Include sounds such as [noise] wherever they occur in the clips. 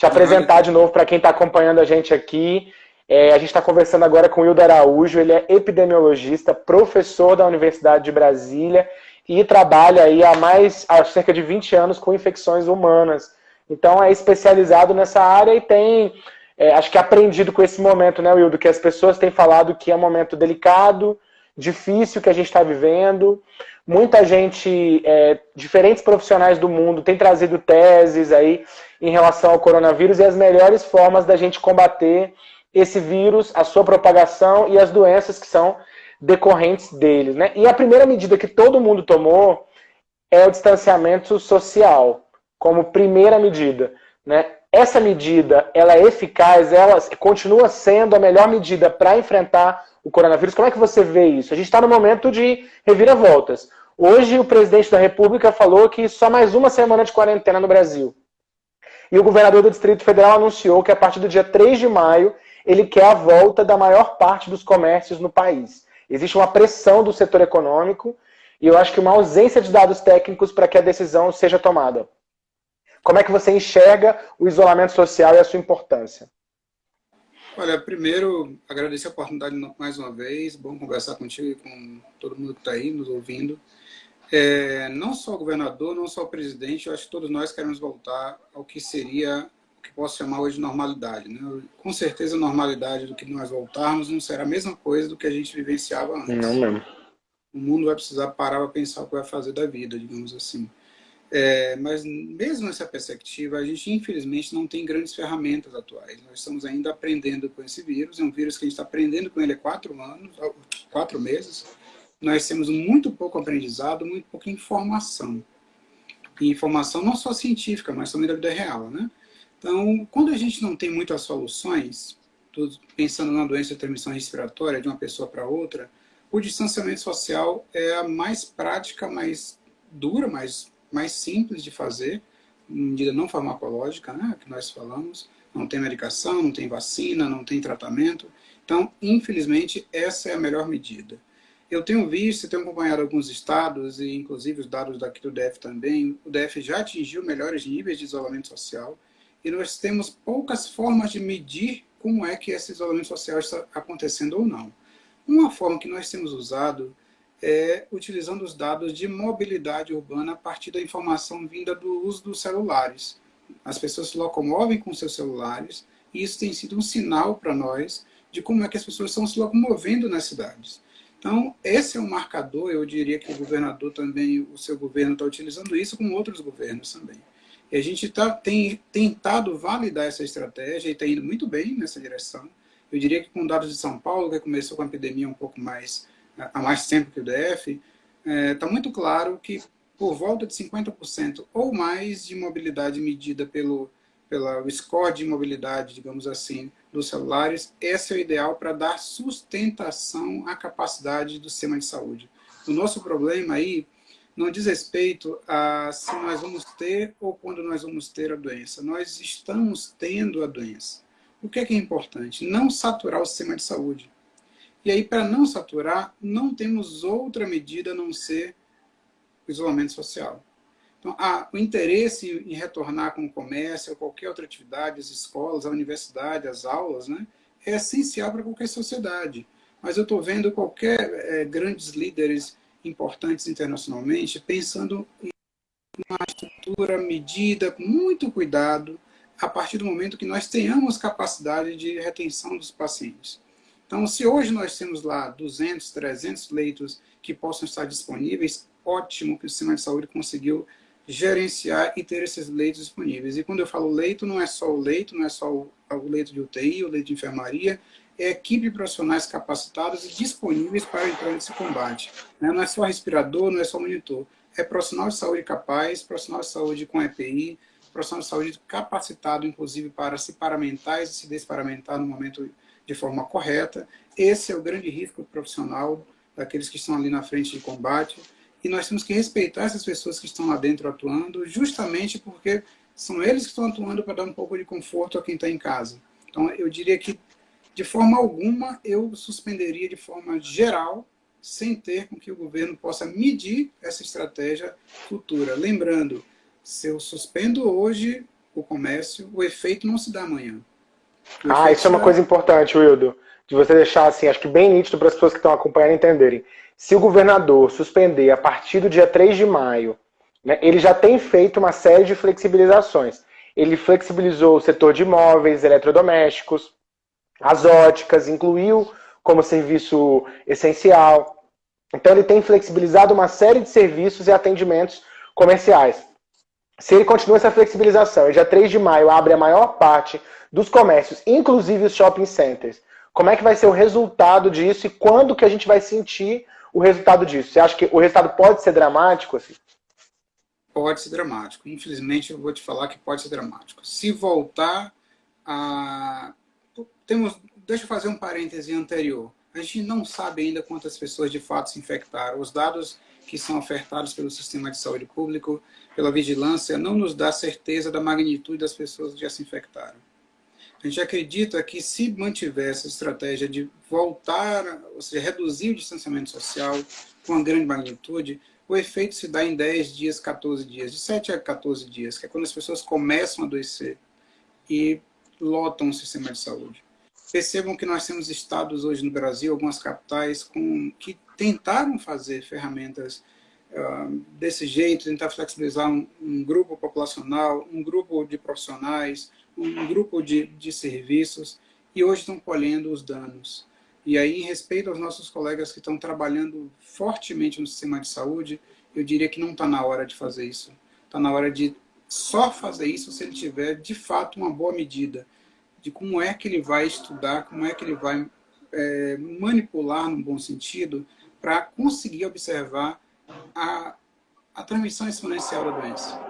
te apresentar de novo para quem está acompanhando a gente aqui. É, a gente está conversando agora com o Hildo Araújo, ele é epidemiologista, professor da Universidade de Brasília e trabalha aí há mais há cerca de 20 anos com infecções humanas. Então é especializado nessa área e tem, é, acho que aprendido com esse momento, né, Wildo, que as pessoas têm falado que é um momento delicado, difícil que a gente está vivendo. Muita gente, é, diferentes profissionais do mundo, têm trazido teses aí em relação ao coronavírus e as melhores formas da gente combater esse vírus, a sua propagação e as doenças que são decorrentes deles. Né? E a primeira medida que todo mundo tomou é o distanciamento social, como primeira medida. Né? Essa medida, ela é eficaz, ela continua sendo a melhor medida para enfrentar o coronavírus. Como é que você vê isso? A gente está no momento de reviravoltas. Hoje o presidente da República falou que só mais uma semana de quarentena no Brasil. E o governador do Distrito Federal anunciou que a partir do dia 3 de maio ele quer a volta da maior parte dos comércios no país. Existe uma pressão do setor econômico e eu acho que uma ausência de dados técnicos para que a decisão seja tomada. Como é que você enxerga o isolamento social e a sua importância? Olha, primeiro, agradecer a oportunidade mais uma vez. Bom conversar contigo e com todo mundo que está aí nos ouvindo. É, não só o governador, não só o presidente, eu acho que todos nós queremos voltar ao que seria, o que posso chamar hoje de normalidade. Né? Com certeza a normalidade do que nós voltarmos não será a mesma coisa do que a gente vivenciava antes. Não mesmo. O mundo vai precisar parar para pensar o que vai fazer da vida, digamos assim. É, mas mesmo nessa perspectiva, a gente infelizmente não tem grandes ferramentas atuais. Nós estamos ainda aprendendo com esse vírus, é um vírus que a gente está aprendendo com ele há quatro anos, quatro meses. Nós temos muito pouco aprendizado, muito pouca informação. E informação não só científica, mas também da vida real. Né? Então, quando a gente não tem muitas soluções, pensando na doença de transmissão respiratória de uma pessoa para outra, o distanciamento social é a mais prática, mais dura, mais mais simples de fazer, medida não farmacológica, né, que nós falamos, não tem medicação, não tem vacina, não tem tratamento. Então, infelizmente, essa é a melhor medida. Eu tenho visto, tenho acompanhado alguns estados, e inclusive os dados daqui do DF também, o DF já atingiu melhores níveis de isolamento social, e nós temos poucas formas de medir como é que esse isolamento social está acontecendo ou não. Uma forma que nós temos usado é, utilizando os dados de mobilidade urbana a partir da informação vinda do uso dos celulares. As pessoas se locomovem com seus celulares e isso tem sido um sinal para nós de como é que as pessoas estão se locomovendo nas cidades. Então, esse é um marcador, eu diria que o governador também, o seu governo está utilizando isso com outros governos também. E a gente tá, tem tentado validar essa estratégia e está indo muito bem nessa direção. Eu diria que com dados de São Paulo, que começou com a epidemia um pouco mais há mais tempo que o DF, está é, tá muito claro que por volta de 50% ou mais de mobilidade medida pelo, pelo score de mobilidade, digamos assim, dos celulares, esse é o ideal para dar sustentação à capacidade do sistema de saúde. O nosso problema aí não diz respeito a se nós vamos ter ou quando nós vamos ter a doença. Nós estamos tendo a doença. O que é, que é importante? Não saturar o sistema de saúde. E aí, para não saturar, não temos outra medida a não ser o isolamento social. Então, há o interesse em retornar com o comércio, ou qualquer outra atividade, as escolas, a universidade, as aulas, né, é essencial para qualquer sociedade. Mas eu estou vendo qualquer é, grandes líderes importantes internacionalmente pensando em uma estrutura medida com muito cuidado a partir do momento que nós tenhamos capacidade de retenção dos pacientes. Então, se hoje nós temos lá 200, 300 leitos que possam estar disponíveis, ótimo que o sistema de saúde conseguiu gerenciar e ter esses leitos disponíveis. E quando eu falo leito, não é só o leito, não é só o, leito de UTI, o leito de enfermaria, é equipe de profissionais capacitados e disponíveis para entrar nesse combate. Né? Não é só respirador, não é só monitor. É profissional de saúde capaz, profissional de saúde com EPI, profissional de saúde capacitado, inclusive, para se paramentar e se desparamentar no momento de forma correta. Esse é o grande risco profissional daqueles que estão ali na frente de combate. E nós temos que respeitar essas pessoas que estão lá dentro atuando, justamente porque são eles que estão atuando para dar um pouco de conforto a quem está em casa. Então, eu diria que, de forma alguma, eu suspenderia de forma geral, sem ter com que o governo possa medir essa estratégia futura. Lembrando, se eu suspendo hoje, o comércio, o efeito não se dá amanhã. Ah, isso é uma dá... coisa importante, Wildo, de você deixar assim, acho que bem nítido para as pessoas que estão acompanhando entenderem. Se o governador suspender a partir do dia 3 de maio, né, ele já tem feito uma série de flexibilizações. Ele flexibilizou o setor de imóveis, eletrodomésticos, as óticas, incluiu como serviço essencial. Então ele tem flexibilizado uma série de serviços e atendimentos comerciais. Se ele continua essa flexibilização e dia 3 de maio abre a maior parte dos comércios, inclusive os shopping centers, como é que vai ser o resultado disso e quando que a gente vai sentir o resultado disso? Você acha que o resultado pode ser dramático? Assim? Pode ser dramático. Infelizmente, eu vou te falar que pode ser dramático. Se voltar a... Temos... Deixa eu fazer um parêntese anterior. A gente não sabe ainda quantas pessoas de fato se infectaram. Os dados que são ofertados pelo sistema de saúde público, pela vigilância, não nos dá certeza da magnitude das pessoas que já se infectaram. A gente acredita que se mantiver essa estratégia de voltar, ou seja, reduzir o distanciamento social com uma grande magnitude, o efeito se dá em 10 dias, 14 dias, de 7 a 14 dias, que é quando as pessoas começam a adoecer e lotam o sistema de saúde. Percebam que nós temos estados hoje no Brasil, algumas capitais, com, que tentaram fazer ferramentas uh, desse jeito, tentar flexibilizar um, um grupo populacional, um grupo de profissionais, um grupo de, de serviços e hoje estão colhendo os danos. E aí, em respeito aos nossos colegas que estão trabalhando fortemente no sistema de saúde, eu diria que não está na hora de fazer isso. Está na hora de só fazer isso se ele tiver, de fato, uma boa medida de como é que ele vai estudar, como é que ele vai é, manipular, no bom sentido, para conseguir observar a, a transmissão exponencial da doença.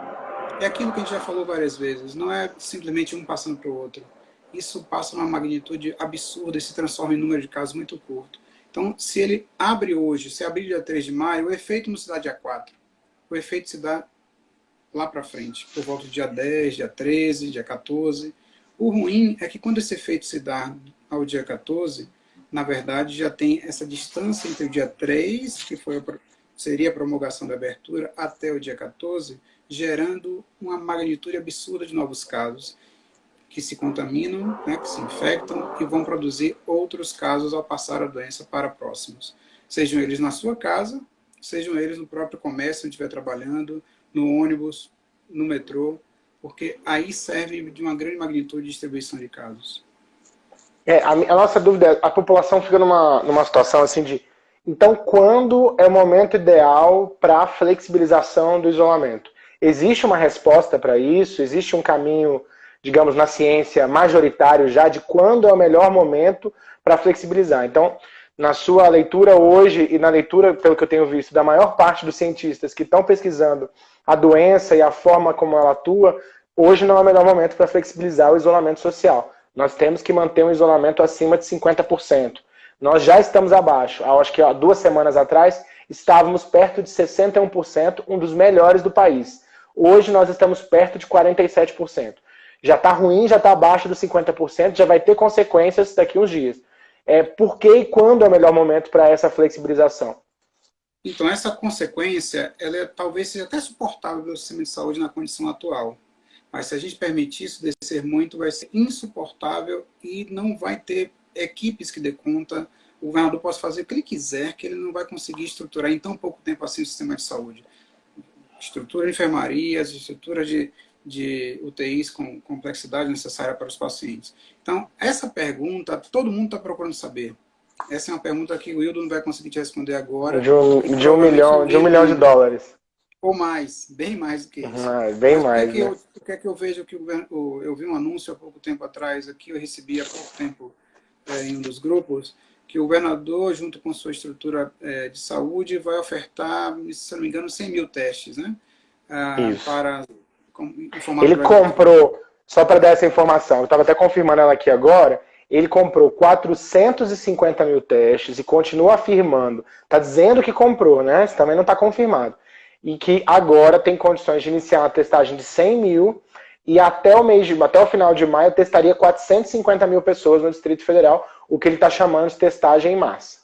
É aquilo que a gente já falou várias vezes, não é simplesmente um passando para o outro. Isso passa uma magnitude absurda e se transforma em número de casos muito curto. Então, se ele abre hoje, se abrir dia 3 de maio, o efeito não se dá dia 4. O efeito se dá lá para frente, por volta do dia 10, dia 13, dia 14. O ruim é que quando esse efeito se dá ao dia 14, na verdade já tem essa distância entre o dia 3, que foi a, seria a promulgação da abertura, até o dia 14, gerando uma magnitude absurda de novos casos que se contaminam, né, que se infectam e vão produzir outros casos ao passar a doença para próximos. Sejam eles na sua casa, sejam eles no próprio comércio, onde estiver trabalhando, no ônibus, no metrô, porque aí serve de uma grande magnitude de distribuição de casos. É, a, a nossa dúvida é, a população fica numa, numa situação assim de, então quando é o momento ideal para a flexibilização do isolamento? Existe uma resposta para isso? Existe um caminho, digamos, na ciência majoritário já de quando é o melhor momento para flexibilizar? Então, na sua leitura hoje e na leitura, pelo que eu tenho visto, da maior parte dos cientistas que estão pesquisando a doença e a forma como ela atua, hoje não é o melhor momento para flexibilizar o isolamento social. Nós temos que manter um isolamento acima de 50%. Nós já estamos abaixo. Acho que há duas semanas atrás estávamos perto de 61%, um dos melhores do país. Hoje nós estamos perto de 47%. Já está ruim, já está abaixo dos 50%, já vai ter consequências daqui uns dias. É, por que e quando é o melhor momento para essa flexibilização? Então, essa consequência, ela é, talvez seja até suportável pelo sistema de saúde na condição atual. Mas se a gente permitir isso descer muito, vai ser insuportável e não vai ter equipes que dê conta. O governador pode fazer o que ele quiser, que ele não vai conseguir estruturar em tão pouco tempo assim o sistema de saúde estrutura de enfermarias, estrutura de, de UTIs com complexidade necessária para os pacientes. Então, essa pergunta, todo mundo está procurando saber. Essa é uma pergunta que o Wildo não vai conseguir te responder agora. De um, de um, milhão, de um milhão de dólares. Ou mais, bem mais do que isso. Ah, bem Mas mais, o que, é né? eu, o que é que eu vejo que o, eu vi um anúncio há pouco tempo atrás aqui, eu recebi há pouco tempo é, em um dos grupos, que o governador, junto com sua estrutura é, de saúde, vai ofertar, se não me engano, 100 mil testes, né? Ah, para Ele comprou, só para dar essa informação, eu estava até confirmando ela aqui agora, ele comprou 450 mil testes e continua afirmando, está dizendo que comprou, né? Isso também não está confirmado. E que agora tem condições de iniciar uma testagem de 100 mil e até o mês de, até o final de maio testaria 450 mil pessoas no Distrito Federal, o que ele está chamando de testagem em massa.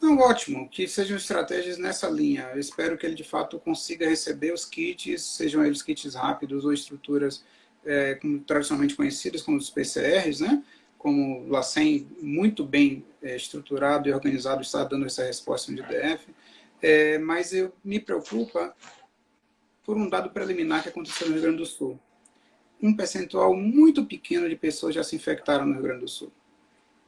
Não, ótimo, que sejam estratégias nessa linha. Eu espero que ele de fato consiga receber os kits, sejam eles kits rápidos ou estruturas é, como, tradicionalmente conhecidas como os PCRs, né? como o LACEN, muito bem é, estruturado e organizado, está dando essa resposta no DF. É, mas eu me preocupa por um dado preliminar que aconteceu no Rio Grande do Sul. Um percentual muito pequeno de pessoas já se infectaram no Rio Grande do Sul.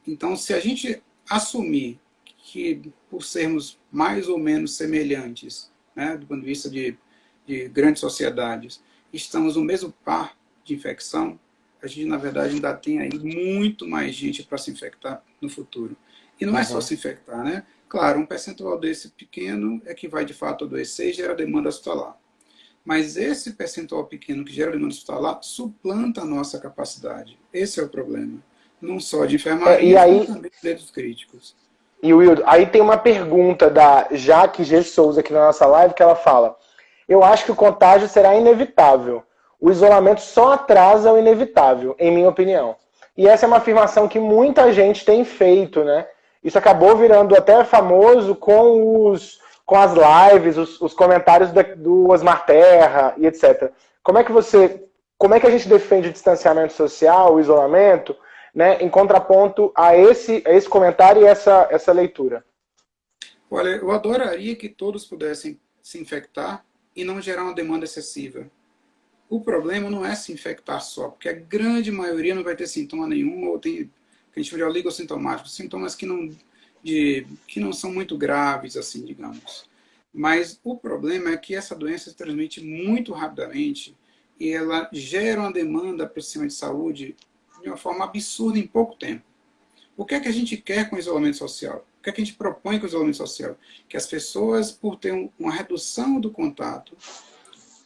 Então, se a gente assumir que, por sermos mais ou menos semelhantes, né, do ponto de vista de, de grandes sociedades, estamos no mesmo par de infecção, a gente, na verdade, ainda tem aí muito mais gente para se infectar no futuro. E não uhum. é só se infectar, né? Claro, um percentual desse pequeno é que vai, de fato, adoecer e gera demanda hospitalar. Mas esse percentual pequeno que gera demanda hospitalar suplanta a nossa capacidade. Esse é o problema. Não só de enfermaria, é, e aí... mas também de críticos. E Wildo, aí tem uma pergunta da Jaque G. Souza aqui na nossa live que ela fala: Eu acho que o contágio será inevitável. O isolamento só atrasa o inevitável, em minha opinião. E essa é uma afirmação que muita gente tem feito, né? Isso acabou virando até famoso com os com as lives, os, os comentários da, do Osmar Terra e etc. Como é que você, como é que a gente defende o distanciamento social, o isolamento, né, em contraponto a esse, a esse comentário e essa, essa leitura? Olha, eu adoraria que todos pudessem se infectar e não gerar uma demanda excessiva. O problema não é se infectar só, porque a grande maioria não vai ter sintoma nenhum, ou tem, que a gente chama de oligossintomáticos, sintomas que não, de, que não são muito graves, assim, digamos. Mas o problema é que essa doença se transmite muito rapidamente e ela gera uma demanda para o sistema de saúde de uma forma absurda em pouco tempo. O que é que a gente quer com o isolamento social? O que é que a gente propõe com o isolamento social? Que as pessoas, por ter uma redução do contato,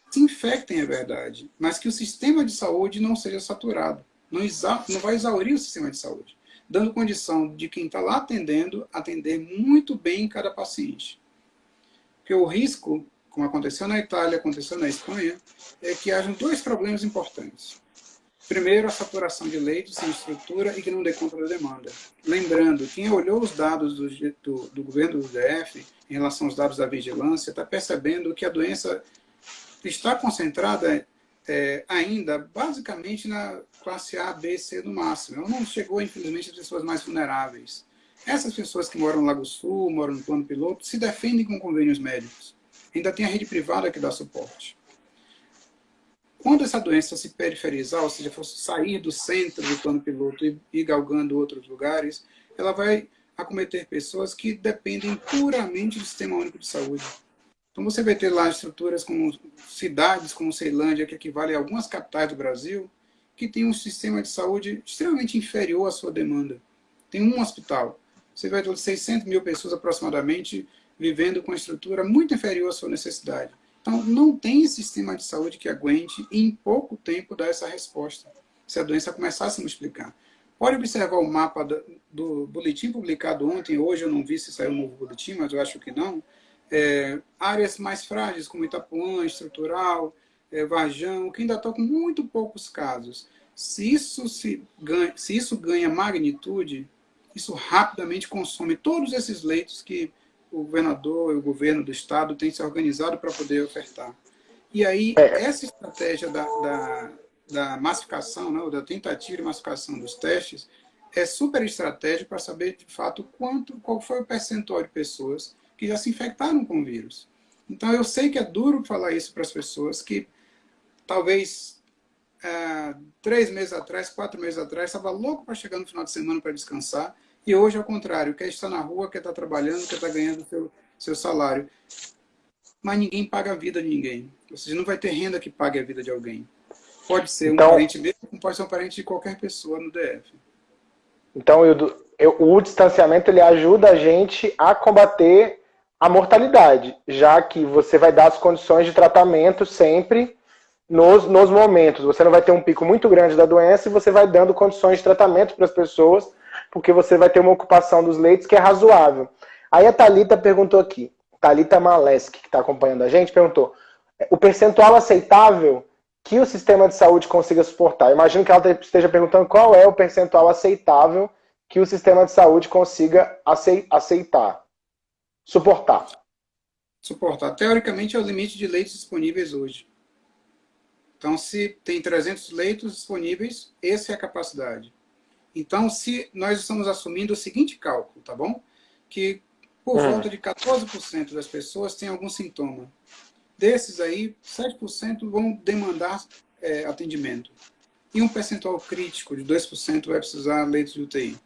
se infectem, é verdade, mas que o sistema de saúde não seja saturado. Não, não vai exaurir o sistema de saúde, dando condição de quem está lá atendendo, atender muito bem cada paciente. Porque o risco, como aconteceu na Itália, aconteceu na Espanha, é que hajam dois problemas importantes. Primeiro, a saturação de leitos sem estrutura e que não dê conta da demanda. Lembrando, quem olhou os dados do, do, do governo do DF em relação aos dados da vigilância está percebendo que a doença está concentrada é, ainda basicamente na classe A, B, C no máximo. Ela não chegou, infelizmente, às pessoas mais vulneráveis. Essas pessoas que moram no Lago Sul, moram no plano piloto, se defendem com convênios médicos. Ainda tem a rede privada que dá suporte. Quando essa doença se periferizar, ou seja, for sair do centro do plano piloto e ir galgando outros lugares, ela vai acometer pessoas que dependem puramente do Sistema Único de Saúde. Então você vai ter lá estruturas como cidades como Ceilândia, que equivale a algumas capitais do Brasil, que tem um sistema de saúde extremamente inferior à sua demanda. Tem um hospital. Você vai ter 600 mil pessoas aproximadamente vivendo com uma estrutura muito inferior à sua necessidade. Então, não tem sistema de saúde que aguente em pouco tempo dar essa resposta, se a doença começar a se multiplicar. Pode observar o mapa do, do boletim publicado ontem, hoje eu não vi se saiu um novo boletim, mas eu acho que não. É, áreas mais frágeis, como Itapuã, Estrutural, é, Varjão, que ainda estão com muito poucos casos. Se isso, se ganha, se isso ganha magnitude, isso rapidamente consome todos esses leitos que o governador e o governo do estado têm se organizado para poder ofertar. E aí, é. essa estratégia da, da, da massificação, né, da tentativa de massificação dos testes, é super estratégica para saber, de fato, quanto, qual foi o percentual de pessoas que já se infectaram com o vírus. Então, eu sei que é duro falar isso para as pessoas que talvez é, três meses atrás, quatro meses atrás, estava louco para chegar no final de semana para descansar e hoje, ao contrário, quer estar na rua, quer estar trabalhando, quer estar ganhando seu, seu salário. Mas ninguém paga a vida de ninguém. Ou seja, não vai ter renda que pague a vida de alguém. Pode ser então, um parente mesmo, pode ser um parente de qualquer pessoa no DF. Então, eu, eu, o distanciamento ele ajuda a gente a combater a mortalidade, já que você vai dar as condições de tratamento sempre nos, nos momentos. Você não vai ter um pico muito grande da doença e você vai dando condições de tratamento para as pessoas porque você vai ter uma ocupação dos leitos que é razoável. Aí a Talita perguntou aqui, Talita Maleski, que está acompanhando a gente, perguntou: o percentual aceitável que o sistema de saúde consiga suportar? imagino que ela esteja perguntando qual é o percentual aceitável que o sistema de saúde consiga aceitar. suportar. Suportar. Teoricamente é o limite de leitos disponíveis hoje. Então, se tem 300 leitos disponíveis, essa é a capacidade. Então, se nós estamos assumindo o seguinte cálculo, tá bom? Que por hum. volta de 14% das pessoas têm algum sintoma. Desses aí, 7% vão demandar é, atendimento. E um percentual crítico de 2% vai precisar leitos de UTI.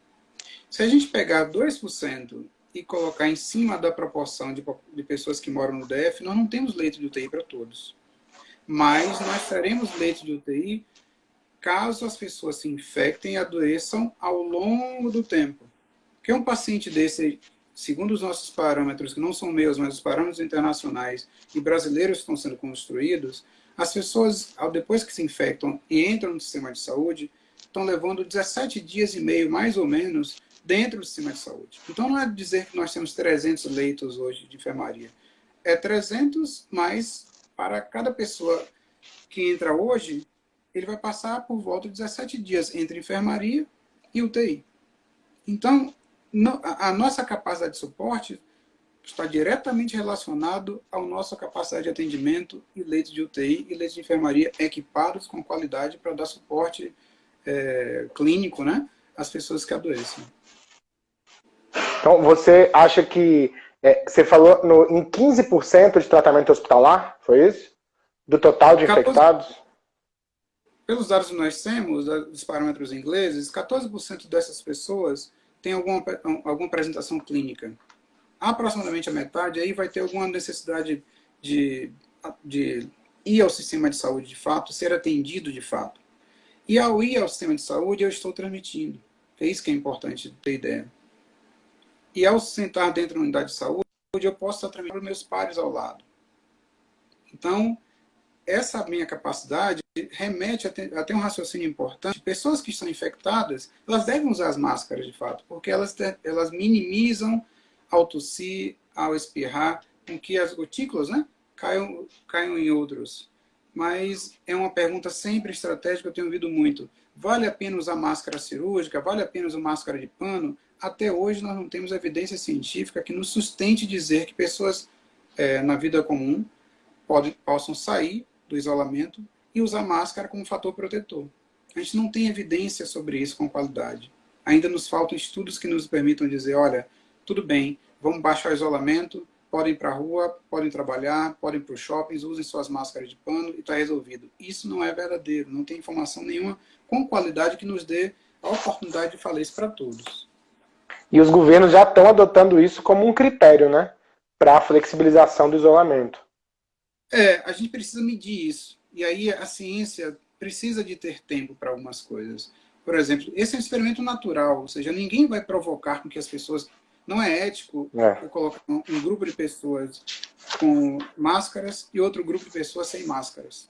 Se a gente pegar 2% e colocar em cima da proporção de, de pessoas que moram no DF, nós não temos leito de UTI para todos. Mas nós teremos leito de UTI caso as pessoas se infectem e adoeçam ao longo do tempo. Porque um paciente desse, segundo os nossos parâmetros, que não são meus, mas os parâmetros internacionais e brasileiros estão sendo construídos, as pessoas, depois que se infectam e entram no sistema de saúde, estão levando 17 dias e meio, mais ou menos, dentro do sistema de saúde. Então não é dizer que nós temos 300 leitos hoje de enfermaria. É 300 mais para cada pessoa que entra hoje, ele vai passar por volta de 17 dias entre enfermaria e UTI. Então, a nossa capacidade de suporte está diretamente relacionado à nossa capacidade de atendimento e leitos de UTI e leitos de enfermaria equipados com qualidade para dar suporte é, clínico né, às pessoas que adoecem. Então, você acha que é, você falou no, em 15% de tratamento hospitalar, foi isso? Do total de 14, infectados? Pelos dados que nós temos, dos parâmetros ingleses, 14% dessas pessoas têm alguma, alguma apresentação clínica. Aproximadamente a metade aí vai ter alguma necessidade de, de ir ao sistema de saúde de fato, ser atendido de fato. E ao ir ao sistema de saúde, eu estou transmitindo. É isso que é importante ter ideia. E ao sentar dentro da unidade de saúde, eu posso estar transmitindo para meus pares ao lado. Então, essa minha capacidade remete a ter, a ter, um raciocínio importante. Pessoas que estão infectadas, elas devem usar as máscaras de fato, porque elas, elas minimizam ao tossir, ao espirrar, com que as gotículas né, caiam, caiam em outros. Mas é uma pergunta sempre estratégica, eu tenho ouvido muito. Vale a pena usar máscara cirúrgica? Vale a pena usar máscara de pano? até hoje nós não temos evidência científica que nos sustente dizer que pessoas é, na vida comum pode, possam sair do isolamento e usar máscara como fator protetor. A gente não tem evidência sobre isso com qualidade. Ainda nos faltam estudos que nos permitam dizer, olha, tudo bem, vamos baixar o isolamento, podem ir para a rua, podem trabalhar, podem ir para os shoppings, usem suas máscaras de pano e está resolvido. Isso não é verdadeiro, não tem informação nenhuma com qualidade que nos dê a oportunidade de falar isso para todos. E os governos já estão adotando isso como um critério, né? Para a flexibilização do isolamento. É, a gente precisa medir isso. E aí a ciência precisa de ter tempo para algumas coisas. Por exemplo, esse é um experimento natural, ou seja, ninguém vai provocar com que as pessoas... Não é ético é. eu colocar um, um grupo de pessoas com máscaras e outro grupo de pessoas sem máscaras.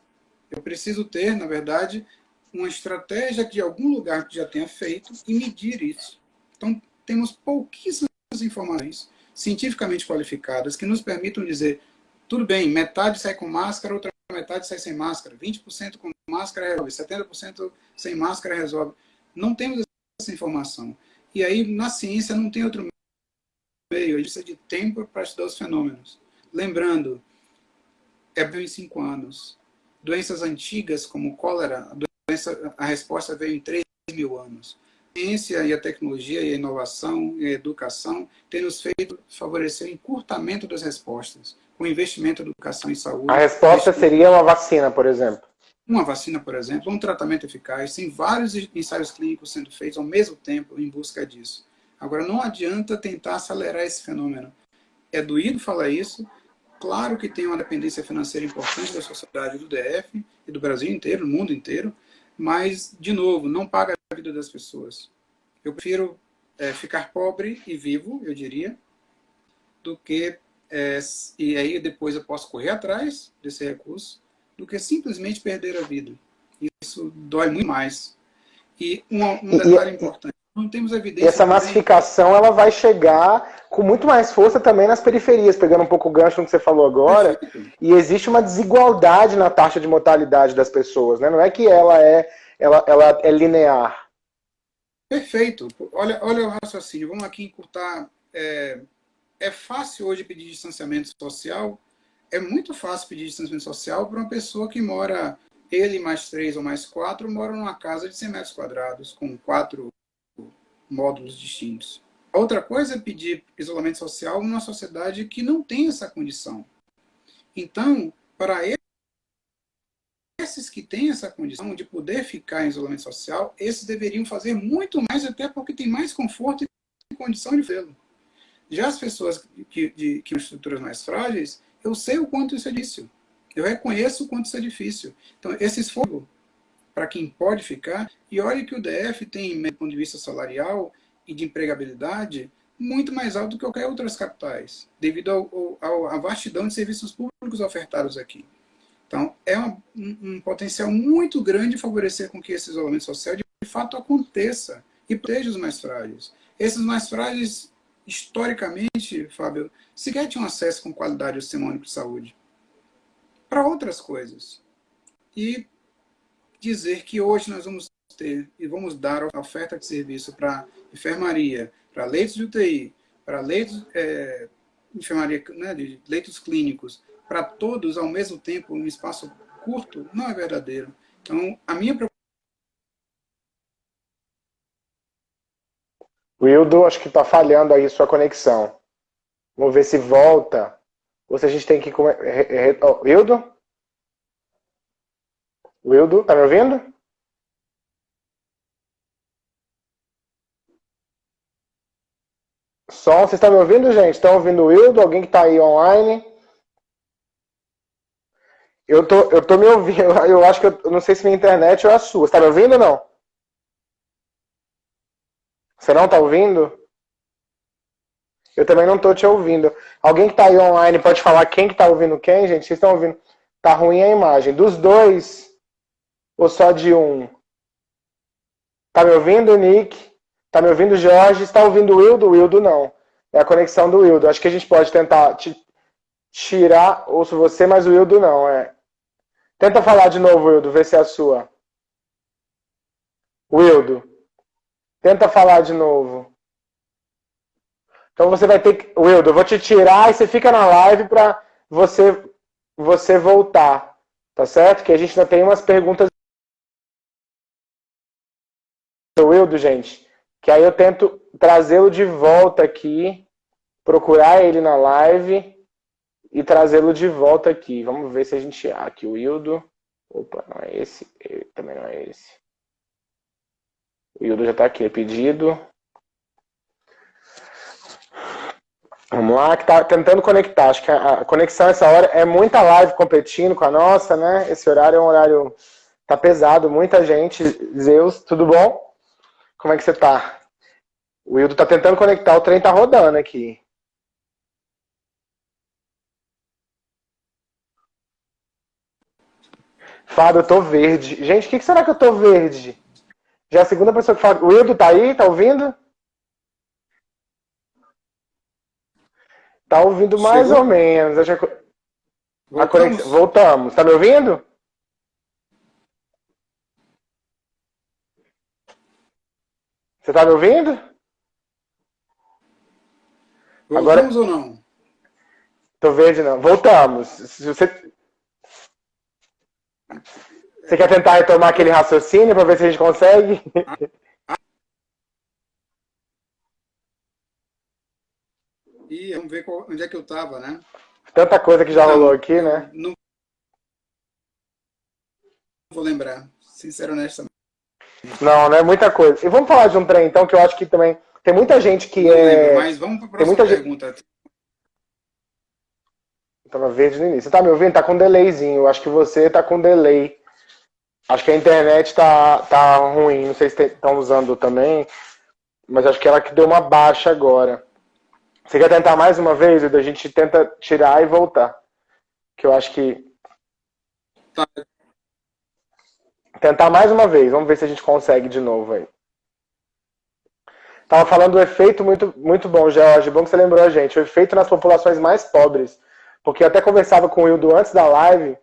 Eu preciso ter, na verdade, uma estratégia de algum lugar que já tenha feito e medir isso. Então, temos pouquíssimas informações cientificamente qualificadas que nos permitam dizer, tudo bem, metade sai com máscara, outra metade sai sem máscara, 20% com máscara resolve, 70% sem máscara resolve. Não temos essa informação. E aí, na ciência, não tem outro meio, a gente precisa de tempo para estudar os fenômenos. Lembrando, é em cinco anos. Doenças antigas, como cólera, a, doença, a resposta veio em 3 mil anos ciência e a tecnologia e a inovação e a educação têm nos feito favorecer o encurtamento das respostas, com investimento em educação e saúde. A resposta seria uma vacina, por exemplo? Uma vacina, por exemplo, um tratamento eficaz. Tem vários ensaios clínicos sendo feitos ao mesmo tempo em busca disso. Agora, não adianta tentar acelerar esse fenômeno. É doído falar isso. Claro que tem uma dependência financeira importante da sociedade do DF e do Brasil inteiro, do mundo inteiro, mas, de novo, não paga a vida das pessoas. Eu prefiro é, ficar pobre e vivo, eu diria, do que, é, e aí depois eu posso correr atrás desse recurso, do que simplesmente perder a vida. Isso dói muito mais. E um, um detalhe importante, não temos evidência... E essa massificação ela vai chegar com muito mais força também nas periferias, pegando um pouco o gancho no que você falou agora. Perfeito. E existe uma desigualdade na taxa de mortalidade das pessoas. Né? Não é que ela é, ela, ela é linear. Perfeito. Olha, olha o raciocínio. Vamos aqui encurtar é, é fácil hoje pedir distanciamento social? É muito fácil pedir distanciamento social para uma pessoa que mora, ele mais três ou mais quatro, mora numa casa de 100 metros quadrados, com quatro módulos distintos. Outra coisa é pedir isolamento social numa sociedade que não tem essa condição. Então, para esses que têm essa condição de poder ficar em isolamento social, esses deveriam fazer muito mais, até porque tem mais conforto e condição de vê-lo. Já as pessoas que, de, que estruturas mais frágeis, eu sei o quanto isso é difícil. Eu reconheço o quanto isso é difícil. Então, esse esforço para quem pode ficar, e olha que o DF tem, do ponto de vista salarial e de empregabilidade, muito mais alto do que qualquer outras capitais, devido à vastidão de serviços públicos ofertados aqui. Então, é um, um, potencial muito grande favorecer com que esse isolamento social de fato aconteça e proteja os mais frágeis. Esses mais frágeis historicamente, Fábio, sequer tinham acesso com qualidade ao sistema único de saúde. Para outras coisas. E dizer que hoje nós vamos ter e vamos dar oferta de serviço para enfermaria, para leitos de UTI, para leitos, é, enfermaria, né, de leitos clínicos, para todos ao mesmo tempo, em um espaço curto, não é verdadeiro. Então, a minha Wildo, acho que está falhando aí sua conexão. Vamos ver se volta. Ou se a gente tem que... Oh, Wildo? Wildo, tá me ouvindo? Som, vocês estão me ouvindo, gente? Estão ouvindo o Wildo? Alguém que está aí online? Eu tô, eu tô me ouvindo. [laughs] Eu acho que eu, eu não sei se minha internet ou a sua. Você tá me ouvindo ou não? Você não está ouvindo? Eu também não estou te ouvindo. Alguém que está aí online pode falar quem que está ouvindo quem, gente? Vocês estão ouvindo? Tá ruim a imagem. Dos dois ou só de um? Tá me ouvindo, Nick? Tá me ouvindo, Jorge? Está ouvindo o Wildo? O Wildo não. É a conexão do Wildo. Acho que a gente pode tentar tirar, ouço você, mas o Wildo não. É. Tenta falar de novo, Wildo, ver se é a sua. Wildo. Tenta falar de novo. Então você vai ter que... Wildo, eu vou te tirar e você fica na live para você, você voltar. Tá certo? Que a gente ainda tem umas perguntas. Wildo, gente. Que aí eu tento trazê-lo de volta aqui. Procurar ele na live. E trazê-lo de volta aqui. Vamos ver se a gente... Ah, aqui o Wildo. Opa, não é esse. Também não é esse. O Hildo já está aqui, é pedido. Vamos lá, que tá tentando conectar. Acho que a conexão essa hora é muita live competindo com a nossa, né? Esse horário é um horário. Tá pesado, muita gente. Zeus, tudo bom? Como é que você tá? O Hildo tá tentando conectar, o trem tá rodando aqui. Eu tô verde. Gente, o que, que será que eu tô verde? Já é a segunda pessoa que fala. O Wildo tá aí? Tá ouvindo? Tá ouvindo mais ou menos. Acho que... Voltamos. Conexão... Voltamos. Tá me ouvindo? Você tá me ouvindo? Voltamos Agora... ou não? Tô verde não. Voltamos. Se você... Você quer tentar retomar aquele raciocínio para ver se a gente consegue? E vamos ver qual, onde é que eu estava, né? Tanta coisa que já não, rolou aqui, né? Não vou lembrar, sincero honestamente. Não, não é muita coisa. E vamos falar de um trem, então, que eu acho que também tem muita gente que não é... Lembro, mas vamos para a próxima pergunta. Gente... Tava verde no início. Você tá me ouvindo? Tá com delayzinho. Eu acho que você tá com delay. Acho que a internet tá, tá ruim, não sei se estão usando também, mas acho que ela que deu uma baixa agora. Você quer tentar mais uma vez? A gente tenta tirar e voltar. Que eu acho que... Tá. Tentar mais uma vez, vamos ver se a gente consegue de novo aí. Tava falando do efeito muito, muito bom, George. Bom que você lembrou a gente. O efeito nas populações mais pobres. Porque eu até conversava com o Hildo antes da live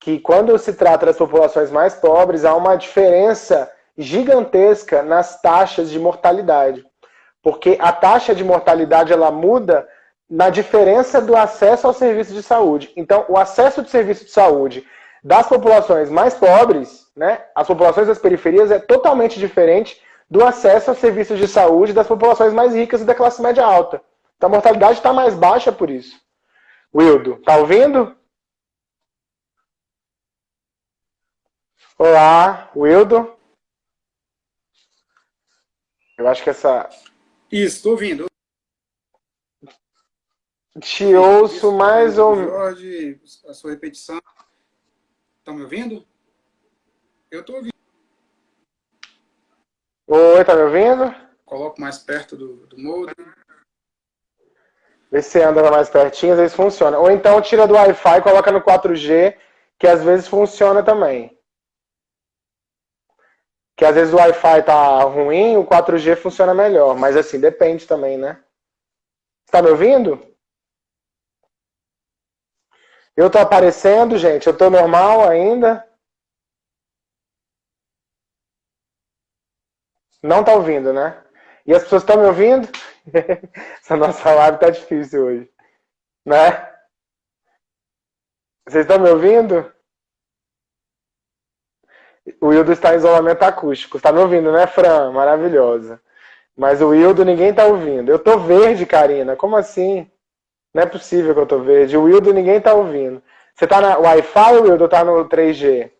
que quando se trata das populações mais pobres, há uma diferença gigantesca nas taxas de mortalidade. Porque a taxa de mortalidade ela muda na diferença do acesso ao serviço de saúde. Então, o acesso de serviço de saúde das populações mais pobres, né, as populações das periferias, é totalmente diferente do acesso aos serviços de saúde das populações mais ricas e da classe média alta. Então, a mortalidade está mais baixa por isso. Wildo, tá ouvindo? Olá, Wildo. Eu acho que essa... Isso, estou ouvindo. Te ouço mais ou menos. Jorge, a sua repetição. Estão me ouvindo? Eu estou ouvindo. Oi, tá me ouvindo? Coloco mais perto do, do modem. Vê se anda mais pertinho, às vezes funciona. Ou então tira do Wi-Fi e coloca no 4G, que às vezes funciona também. Que às vezes o Wi-Fi tá ruim, o 4G funciona melhor. Mas assim, depende também, né? Está me ouvindo? Eu estou aparecendo, gente? Eu estou normal ainda? Não está ouvindo, né? E as pessoas estão me ouvindo? [laughs] Essa nossa live está difícil hoje. Né? Vocês estão me ouvindo? O Wildo está em isolamento acústico. Está me ouvindo, né, Fran? Maravilhosa. Mas o Wildo ninguém está ouvindo. Eu tô verde, Karina. Como assim? Não é possível que eu tô verde. O Wildo ninguém tá ouvindo. Você tá na Wi-Fi, Wildo, ou tá no 3G?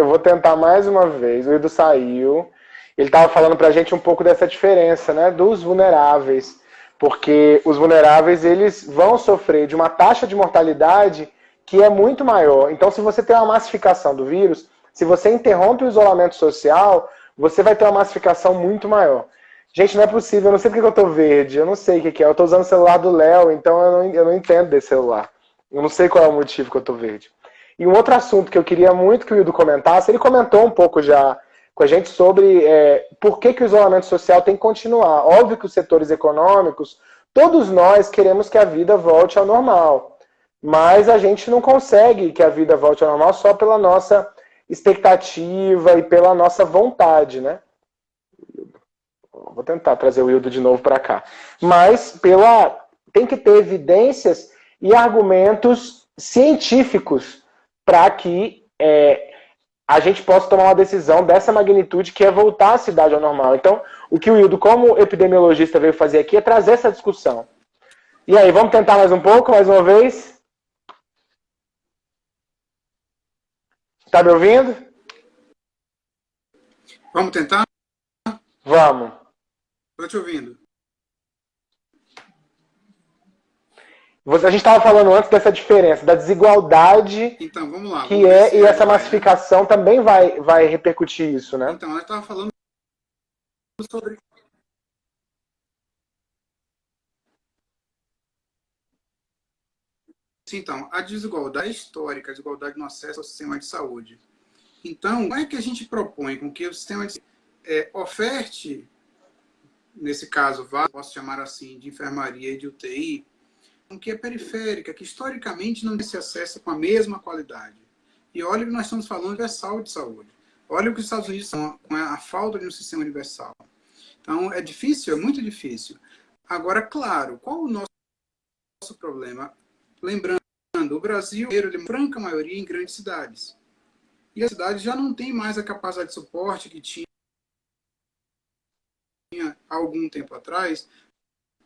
Eu vou tentar mais uma vez. O Wildo saiu. Ele estava falando para a gente um pouco dessa diferença, né, dos vulneráveis, porque os vulneráveis eles vão sofrer de uma taxa de mortalidade que é muito maior. Então, se você tem uma massificação do vírus, se você interrompe o isolamento social, você vai ter uma massificação muito maior. Gente, não é possível, eu não sei porque eu tô verde, eu não sei o que, que é. Eu tô usando o celular do Léo, então eu não, eu não entendo desse celular. Eu não sei qual é o motivo que eu tô verde. E um outro assunto que eu queria muito que o Ildo comentasse, ele comentou um pouco já com a gente sobre é, por que, que o isolamento social tem que continuar. Óbvio que os setores econômicos, todos nós queremos que a vida volte ao normal. Mas a gente não consegue que a vida volte ao normal só pela nossa expectativa e pela nossa vontade, né? Vou tentar trazer o Wildo de novo para cá. Mas pela tem que ter evidências e argumentos científicos para que é, a gente possa tomar uma decisão dessa magnitude que é voltar a cidade ao normal. Então, o que o Wildo, como epidemiologista, veio fazer aqui é trazer essa discussão. E aí, vamos tentar mais um pouco, mais uma vez? Está me ouvindo? Vamos tentar? Vamos. Estou te ouvindo. A gente estava falando antes dessa diferença, da desigualdade então, vamos lá, que é, e essa massificação também vai, vai repercutir isso, né? Então, eu estava falando sobre... Então, a desigualdade histórica, a desigualdade no acesso ao sistema de saúde. Então, como é que a gente propõe com que o sistema de é, oferte nesse caso, posso chamar assim, de enfermaria e de UTI, que é periférica, que historicamente não se acessa com a mesma qualidade. E olha que nós estamos falando universal de saúde. Olha o que os Estados Unidos são com a falta de um sistema universal. Então, é difícil, é muito difícil. Agora, claro, qual o nosso, nosso problema? Lembrando, o Brasil, é franca maioria em grandes cidades. E as cidades já não têm mais a capacidade de suporte que tinha tinha algum tempo atrás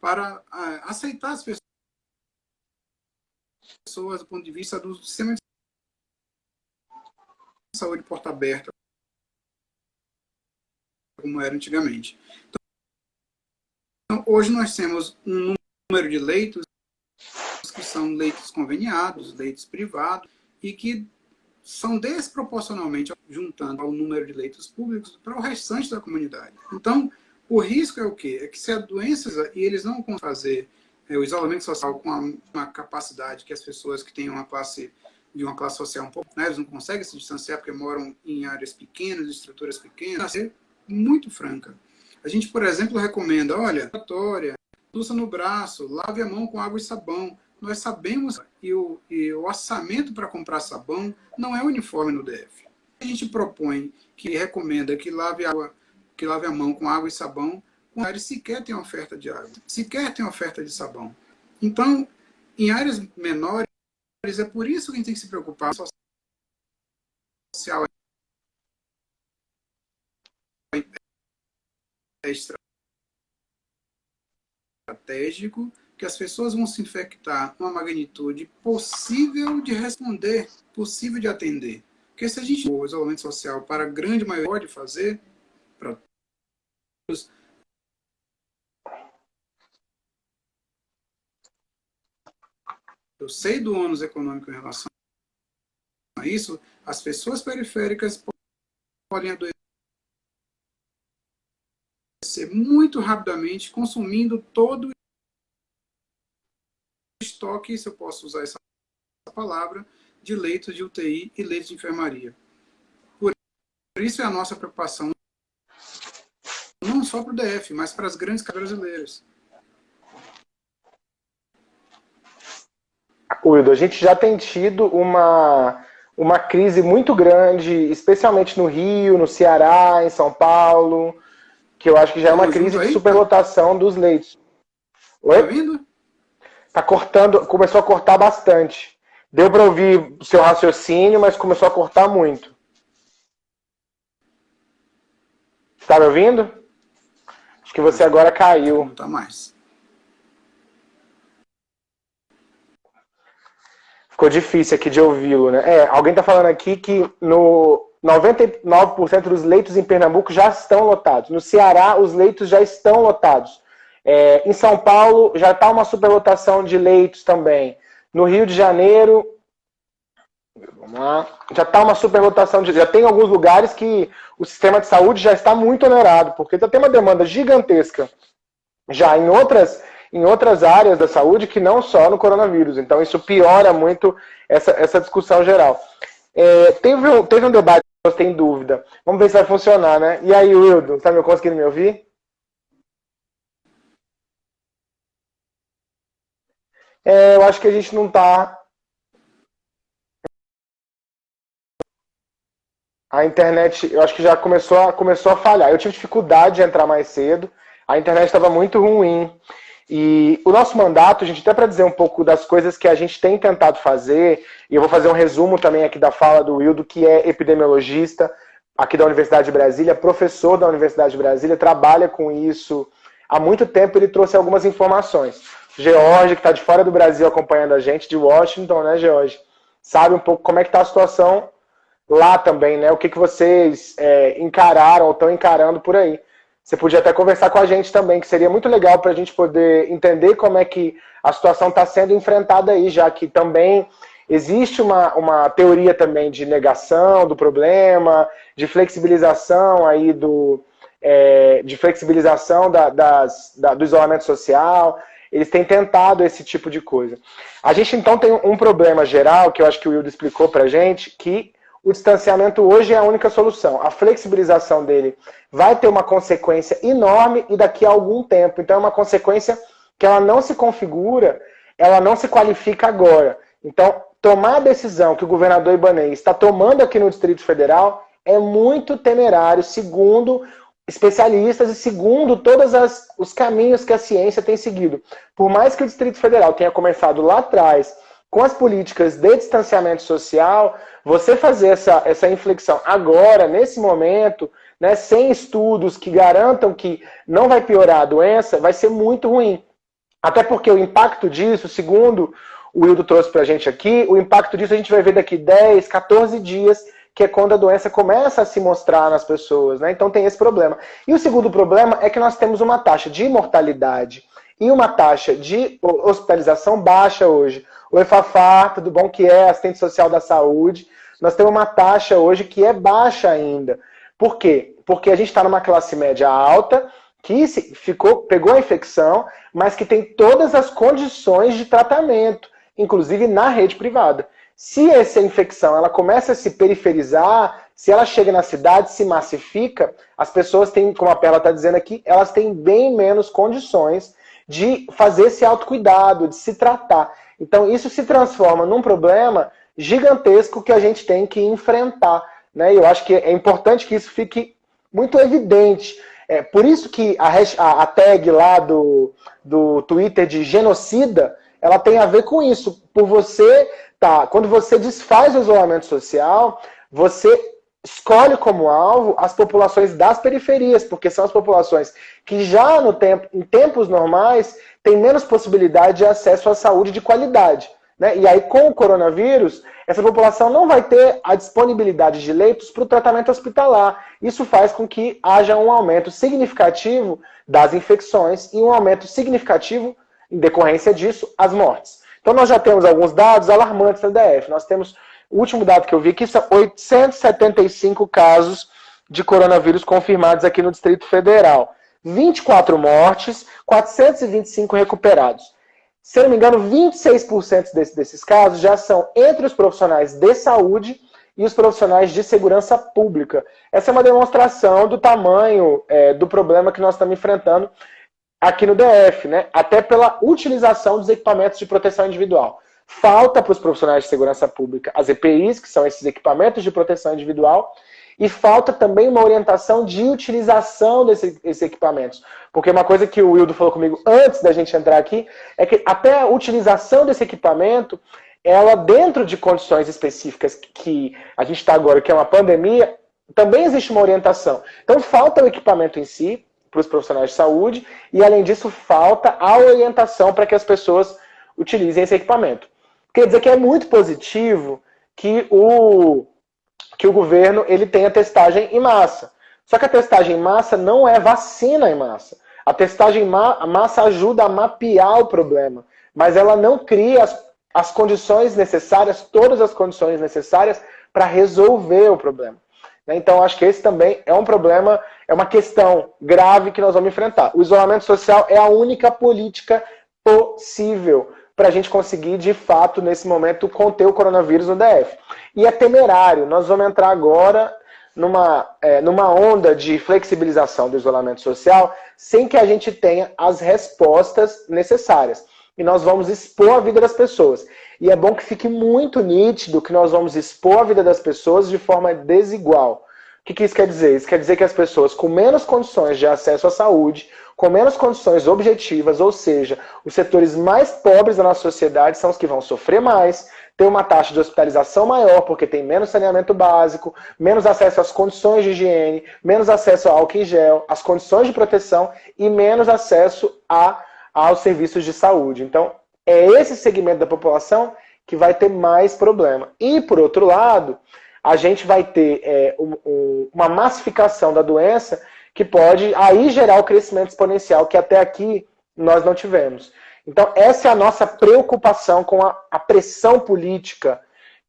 para ah, aceitar as pessoas do ponto de vista do sistema de saúde porta aberta, como era antigamente. Então, hoje nós temos um número de leitos que são leitos conveniados, leitos privados, e que são desproporcionalmente juntando ao número de leitos públicos para o restante da comunidade. Então, o risco é o quê? É que se a doença, e eles não vão fazer o isolamento social com uma, uma, capacidade que as pessoas que têm uma classe de uma classe social um pouco, né, eles não conseguem se distanciar porque moram em áreas pequenas, estruturas pequenas, é muito franca. A gente, por exemplo, recomenda, olha, luça no braço, lave a mão com água e sabão. Nós sabemos que o, e o orçamento para comprar sabão não é uniforme no DF. A gente propõe, que recomenda que lave água que lave a mão com água e sabão, áreas sequer tem oferta de água, sequer tem oferta de sabão. Então, em áreas menores, é por isso que a gente tem que se preocupar social é estratégico que as pessoas vão se infectar uma magnitude possível de responder, possível de atender. Porque se a gente o isolamento social para a grande maioria pode fazer, para todos, eu sei do ônus econômico em relação a isso, as pessoas periféricas podem adoecer muito rapidamente, consumindo todo o estoque, se eu posso usar essa palavra, de leitos de UTI e leitos de enfermaria. Por isso é a nossa preocupação, não só para o DF, mas para as grandes brasileiras. Wildo, a gente já tem tido uma, uma crise muito grande, especialmente no Rio, no Ceará, em São Paulo, que eu acho que já é uma crise de superlotação dos leitos. Oi? Tá vindo? Tá cortando, começou a cortar bastante. Deu para ouvir o seu raciocínio, mas começou a cortar muito. Está me ouvindo? Acho que você agora caiu. Não tá mais. Ficou difícil aqui de ouvi-lo, né? É, alguém está falando aqui que no 99% dos leitos em Pernambuco já estão lotados. No Ceará, os leitos já estão lotados. É, em São Paulo, já está uma superlotação de leitos também. No Rio de Janeiro, vamos lá, já está uma superlotação, de, já tem alguns lugares que o sistema de saúde já está muito onerado, porque já tem uma demanda gigantesca já em outras, em outras áreas da saúde que não só no coronavírus. Então isso piora muito essa, essa discussão geral. É, teve, um, teve um debate, você tem dúvida. Vamos ver se vai funcionar, né? E aí, Wildo, está me conseguindo me ouvir? É, eu acho que a gente não está a internet, eu acho que já começou a, começou a falhar. Eu tive dificuldade de entrar mais cedo, a internet estava muito ruim. E o nosso mandato, gente até para dizer um pouco das coisas que a gente tem tentado fazer, e eu vou fazer um resumo também aqui da fala do Wildo, que é epidemiologista aqui da Universidade de Brasília, professor da Universidade de Brasília, trabalha com isso há muito tempo, ele trouxe algumas informações. George, que está de fora do Brasil acompanhando a gente, de Washington, né, George? Sabe um pouco como é que está a situação lá também, né? O que, que vocês é, encararam ou estão encarando por aí. Você podia até conversar com a gente também, que seria muito legal para a gente poder entender como é que a situação está sendo enfrentada aí, já que também existe uma, uma teoria também de negação do problema, de flexibilização aí do, é, de flexibilização da, das, da, do isolamento social. Eles têm tentado esse tipo de coisa. A gente então tem um problema geral, que eu acho que o Wildo explicou para a gente, que o distanciamento hoje é a única solução. A flexibilização dele vai ter uma consequência enorme e daqui a algum tempo. Então é uma consequência que ela não se configura, ela não se qualifica agora. Então, tomar a decisão que o governador Ibanez está tomando aqui no Distrito Federal é muito temerário, segundo especialistas e segundo todos os caminhos que a ciência tem seguido. Por mais que o Distrito Federal tenha começado lá atrás com as políticas de distanciamento social, você fazer essa, essa inflexão agora, nesse momento, né, sem estudos que garantam que não vai piorar a doença, vai ser muito ruim. Até porque o impacto disso, segundo o Wildo trouxe para a gente aqui, o impacto disso a gente vai ver daqui 10, 14 dias, que é quando a doença começa a se mostrar nas pessoas. Né? Então tem esse problema. E o segundo problema é que nós temos uma taxa de mortalidade e uma taxa de hospitalização baixa hoje. O EFAFA, tudo bom que é assistente social da saúde, nós temos uma taxa hoje que é baixa ainda. Por quê? Porque a gente está numa classe média alta, que ficou, pegou a infecção, mas que tem todas as condições de tratamento, inclusive na rede privada. Se essa infecção ela começa a se periferizar, se ela chega na cidade, se massifica, as pessoas têm, como a Perla está dizendo aqui, elas têm bem menos condições de fazer esse autocuidado, de se tratar. Então isso se transforma num problema gigantesco que a gente tem que enfrentar. Né? Eu acho que é importante que isso fique muito evidente. É, por isso que a, a, a tag lá do, do Twitter de genocida, ela tem a ver com isso. Por você, tá, quando você desfaz o isolamento social, você escolhe como alvo as populações das periferias, porque são as populações que já no tempo, em tempos normais têm menos possibilidade de acesso à saúde de qualidade. Né? E aí, com o coronavírus, essa população não vai ter a disponibilidade de leitos para o tratamento hospitalar. Isso faz com que haja um aumento significativo das infecções e um aumento significativo, em decorrência disso, as mortes. Então, nós já temos alguns dados alarmantes da DF. Nós temos o último dado que eu vi aqui são 875 casos de coronavírus confirmados aqui no Distrito Federal. 24 mortes, 425 recuperados. Se não me engano, 26% desse, desses casos já são entre os profissionais de saúde e os profissionais de segurança pública. Essa é uma demonstração do tamanho é, do problema que nós estamos enfrentando aqui no DF, né? até pela utilização dos equipamentos de proteção individual. Falta para os profissionais de segurança pública as EPIs, que são esses equipamentos de proteção individual, e falta também uma orientação de utilização desses, desses equipamentos. Porque uma coisa que o Wildo falou comigo antes da gente entrar aqui, é que até a utilização desse equipamento, ela dentro de condições específicas que a gente está agora, que é uma pandemia, também existe uma orientação. Então falta o equipamento em si, para os profissionais de saúde, e além disso falta a orientação para que as pessoas utilizem esse equipamento. Quer dizer que é muito positivo que o, que o governo ele tenha testagem em massa. Só que a testagem em massa não é vacina em massa. A testagem em massa ajuda a mapear o problema, mas ela não cria as, as condições necessárias, todas as condições necessárias para resolver o problema. Então, acho que esse também é um problema, é uma questão grave que nós vamos enfrentar. O isolamento social é a única política possível para a gente conseguir, de fato, nesse momento, conter o coronavírus no DF. E é temerário. Nós vamos entrar agora numa, é, numa onda de flexibilização do isolamento social sem que a gente tenha as respostas necessárias. E nós vamos expor a vida das pessoas. E é bom que fique muito nítido que nós vamos expor a vida das pessoas de forma desigual. O que, que isso quer dizer? Isso quer dizer que as pessoas com menos condições de acesso à saúde, com menos condições objetivas, ou seja, os setores mais pobres da nossa sociedade são os que vão sofrer mais, ter uma taxa de hospitalização maior, porque tem menos saneamento básico, menos acesso às condições de higiene, menos acesso ao álcool em gel, às condições de proteção e menos acesso a, aos serviços de saúde. Então, é esse segmento da população que vai ter mais problema. E, por outro lado, a gente vai ter é, um, um, uma massificação da doença que pode aí gerar o crescimento exponencial que até aqui nós não tivemos. Então, essa é a nossa preocupação com a, a pressão política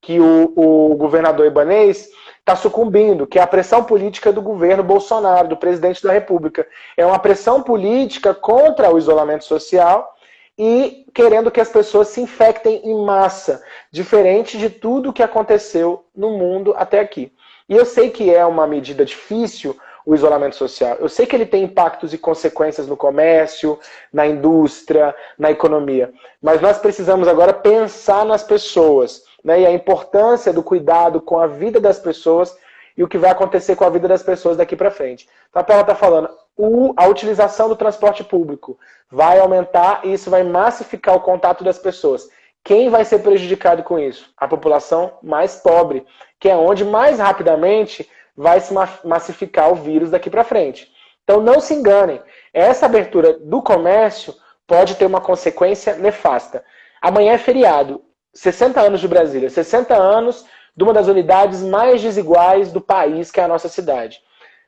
que o, o governador Ibanês está sucumbindo, que é a pressão política do governo Bolsonaro, do presidente da República. É uma pressão política contra o isolamento social e querendo que as pessoas se infectem em massa, diferente de tudo que aconteceu no mundo até aqui. E eu sei que é uma medida difícil, o isolamento social. Eu sei que ele tem impactos e consequências no comércio, na indústria, na economia, mas nós precisamos agora pensar nas pessoas né, e a importância do cuidado com a vida das pessoas e o que vai acontecer com a vida das pessoas daqui para frente. Então a está falando, a utilização do transporte público vai aumentar e isso vai massificar o contato das pessoas. Quem vai ser prejudicado com isso? A população mais pobre, que é onde mais rapidamente vai se massificar o vírus daqui para frente. Então não se enganem, essa abertura do comércio pode ter uma consequência nefasta. Amanhã é feriado, 60 anos de Brasília, 60 anos de uma das unidades mais desiguais do país, que é a nossa cidade.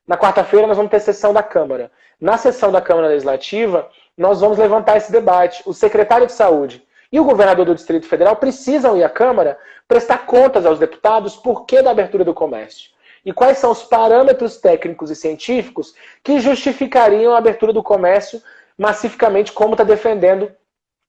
Na quarta-feira nós vamos ter sessão da Câmara. Na sessão da Câmara Legislativa, nós vamos levantar esse debate. O secretário de Saúde e o governador do Distrito Federal precisam ir à Câmara prestar contas aos deputados por que da abertura do comércio e quais são os parâmetros técnicos e científicos que justificariam a abertura do comércio massificamente, como está defendendo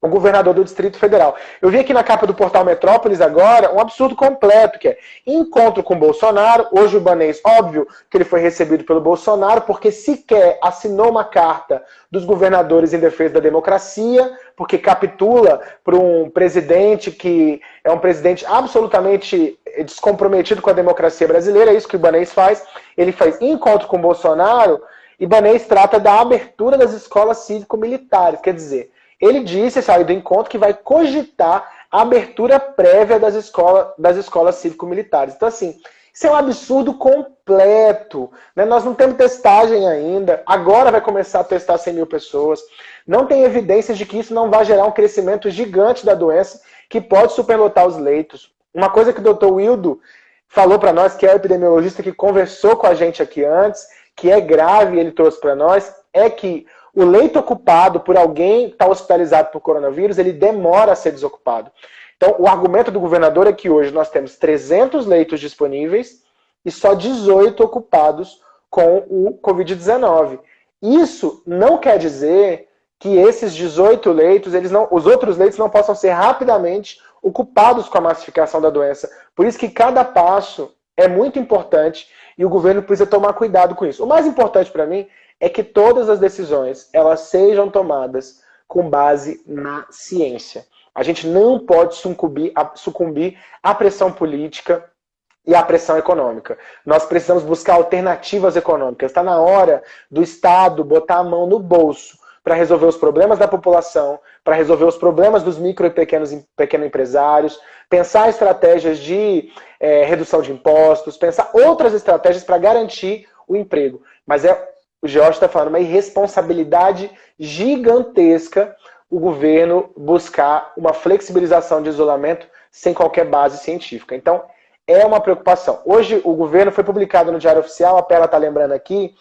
o governador do Distrito Federal. Eu vi aqui na capa do portal Metrópolis agora um absurdo completo, que é encontro com Bolsonaro, hoje o Banês, óbvio que ele foi recebido pelo Bolsonaro, porque sequer assinou uma carta dos governadores em defesa da democracia, porque capitula para um presidente que é um presidente absolutamente descomprometido com a democracia brasileira, é isso que o Banês faz. Ele faz encontro com Bolsonaro Ibanez trata da abertura das escolas cívico-militares, quer dizer, ele disse, saiu do encontro, que vai cogitar a abertura prévia das, escola, das escolas cívico-militares. Então, assim, isso é um absurdo completo. Né? Nós não temos testagem ainda. Agora vai começar a testar 100 mil pessoas. Não tem evidências de que isso não vai gerar um crescimento gigante da doença que pode superlotar os leitos. Uma coisa que o doutor Wildo falou para nós, que é o epidemiologista que conversou com a gente aqui antes, que é grave, ele trouxe para nós, é que o leito ocupado por alguém que está hospitalizado por coronavírus, ele demora a ser desocupado. Então, o argumento do governador é que hoje nós temos 300 leitos disponíveis e só 18 ocupados com o Covid-19. Isso não quer dizer que esses 18 leitos, eles não, os outros leitos não possam ser rapidamente ocupados com a massificação da doença. Por isso que cada passo é muito importante e o governo precisa tomar cuidado com isso. O mais importante para mim é que todas as decisões elas sejam tomadas com base na ciência. A gente não pode sucumbir, sucumbir à pressão política e à pressão econômica. Nós precisamos buscar alternativas econômicas. Está na hora do Estado botar a mão no bolso para resolver os problemas da população, para resolver os problemas dos micro e pequenos, pequenos empresários, pensar estratégias de é, redução de impostos, pensar outras estratégias para garantir o emprego. Mas é o George está falando, uma irresponsabilidade gigantesca o governo buscar uma flexibilização de isolamento sem qualquer base científica. Então, é uma preocupação. Hoje, o governo foi publicado no Diário Oficial, a Pela está lembrando aqui,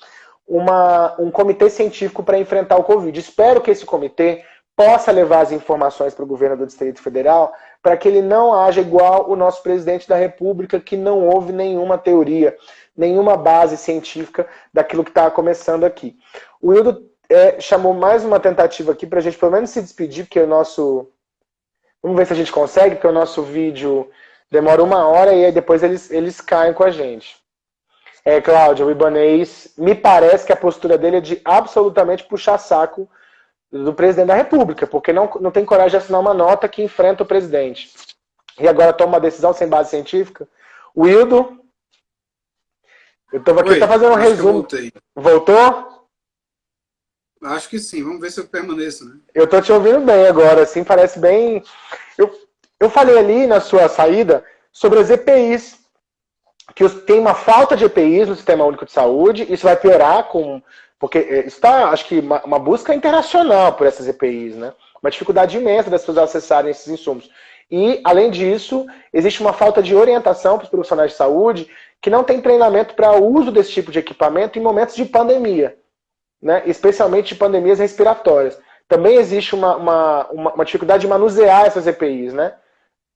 uma, um comitê científico para enfrentar o Covid. Espero que esse comitê possa levar as informações para o governo do Distrito Federal para que ele não haja igual o nosso presidente da República, que não houve nenhuma teoria nenhuma base científica daquilo que está começando aqui. O Wildo é, chamou mais uma tentativa aqui para a gente pelo menos se despedir, porque o nosso... Vamos ver se a gente consegue, porque o nosso vídeo demora uma hora e aí depois eles, eles caem com a gente. É, Cláudia, o Ibanês, me parece que a postura dele é de absolutamente puxar saco do presidente da República, porque não, não tem coragem de assinar uma nota que enfrenta o presidente. E agora toma uma decisão sem base científica. O Wildo, eu estava aqui, tá fazendo um resumo. Voltou? Acho que sim, vamos ver se eu permaneço, né? Eu tô te ouvindo bem agora, assim, parece bem... Eu, eu falei ali na sua saída sobre as EPIs, que tem uma falta de EPIs no Sistema Único de Saúde, isso vai piorar com... Porque é, está, acho que, uma, uma busca internacional por essas EPIs, né? Uma dificuldade imensa das pessoas acessarem esses insumos. E, além disso, existe uma falta de orientação para os profissionais de saúde que não tem treinamento para uso desse tipo de equipamento em momentos de pandemia, né? especialmente de pandemias respiratórias. Também existe uma, uma, uma dificuldade de manusear essas EPIs. Né?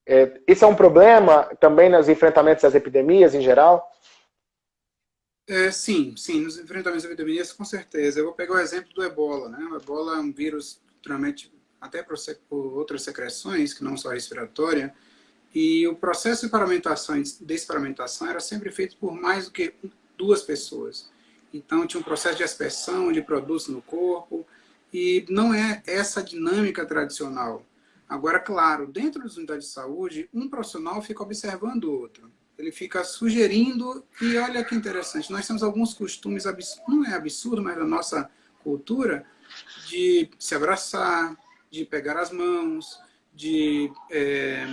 É, é um problema também nos enfrentamentos das epidemias em geral? É, sim, sim, nos enfrentamentos das epidemias, com certeza. Eu vou pegar o exemplo do ebola. Né? O ebola é um vírus, naturalmente, até por, outras secreções, que não só respiratória, e o processo de paramentação e desparamentação era sempre feito por mais do que duas pessoas. Então tinha um processo de aspersão de produtos no corpo, e não é essa dinâmica tradicional. Agora, claro, dentro das unidades de saúde, um profissional fica observando o outro. Ele fica sugerindo, e olha que interessante, nós temos alguns costumes, não é absurdo, mas da nossa cultura, de se abraçar, de pegar as mãos, de é,